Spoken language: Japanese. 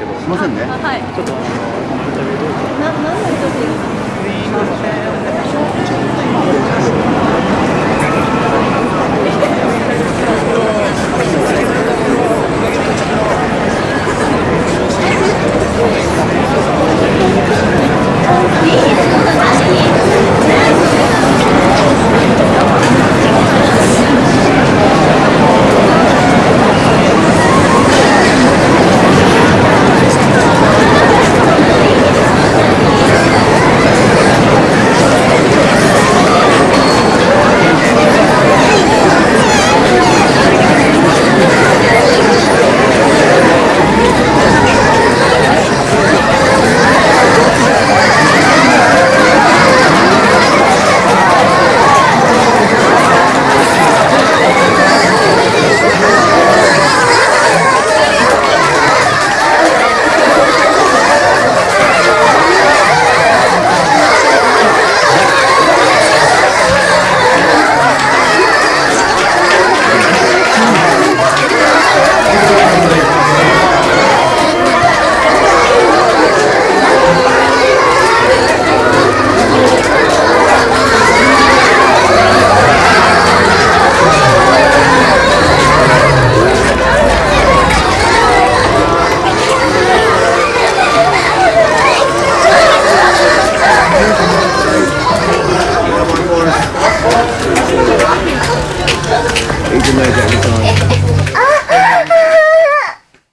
けど、すみませんね。はい。ちょっとあのインタビューどうぞ。な、何の人でいいで？すい。